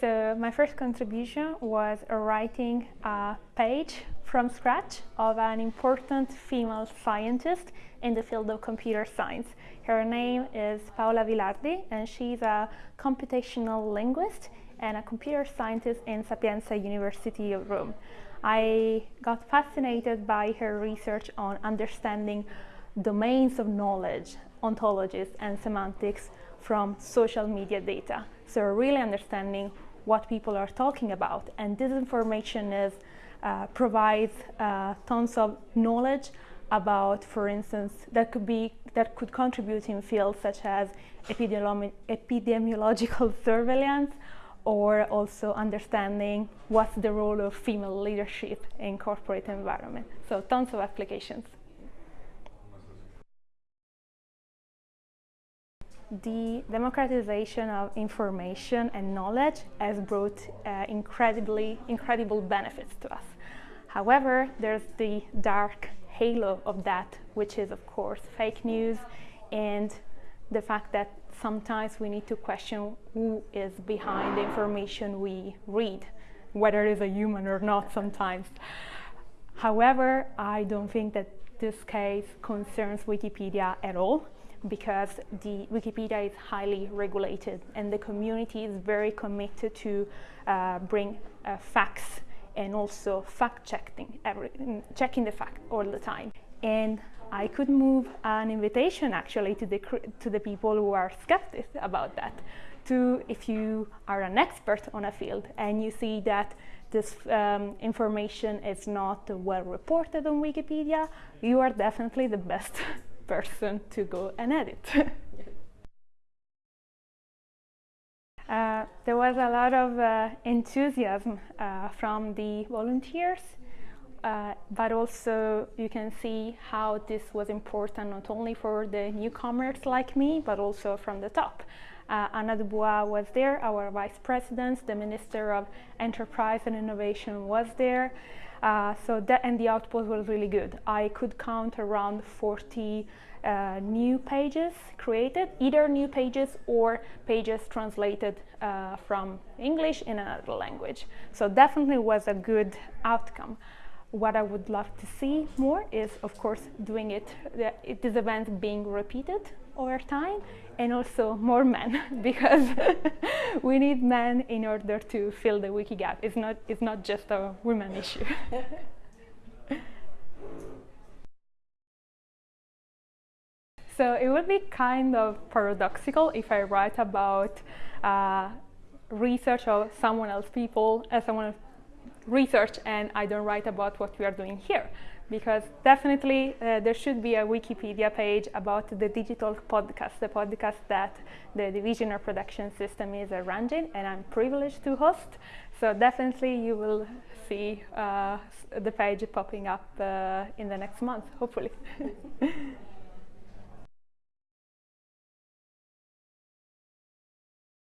So my first contribution was writing a page from scratch of an important female scientist in the field of computer science. Her name is Paola Velardi and she's a computational linguist and a computer scientist in Sapienza University of Rome. I got fascinated by her research on understanding domains of knowledge, ontologies and semantics from social media data. So really understanding what people are talking about. And this information is, uh, provides uh, tons of knowledge about, for instance, that could be that could contribute in fields such as epidemiolo epidemiological surveillance or also understanding what's the role of female leadership in corporate environment. So tons of applications. The democratization of information and knowledge has brought uh, incredibly incredible benefits to us. However, there's the dark halo of that, which is of course fake news and the fact that sometimes we need to question who is behind the information we read, whether it is a human or not sometimes. However, I don't think that this case concerns Wikipedia at all because the Wikipedia is highly regulated and the community is very committed to uh, bring uh, facts and also fact checking, every, checking the fact all the time. And I could move an invitation actually to the, to the people who are skeptics about that. To if you are an expert on a field and you see that this um, information is not well reported on Wikipedia, you are definitely the best person to go and edit. uh, there was a lot of uh, enthusiasm uh, from the volunteers, uh, but also you can see how this was important not only for the newcomers like me, but also from the top. Uh, Anna Dubois was there, our vice president, the Minister of Enterprise and Innovation was there. Uh, so that and the output was really good. I could count around 40 uh, new pages created, either new pages or pages translated uh, from English in another language. So definitely was a good outcome. What I would love to see more is, of course, doing it, the, this event being repeated over time and also more men because we need men in order to fill the Wikigap. It's not, it's not just a women issue. so it would be kind of paradoxical if I write about uh, research of someone else people, as someone research and I don't write about what we are doing here because definitely uh, there should be a Wikipedia page about the digital podcast, the podcast that the Division of Production System is arranging and I'm privileged to host. So definitely you will see uh, the page popping up uh, in the next month, hopefully.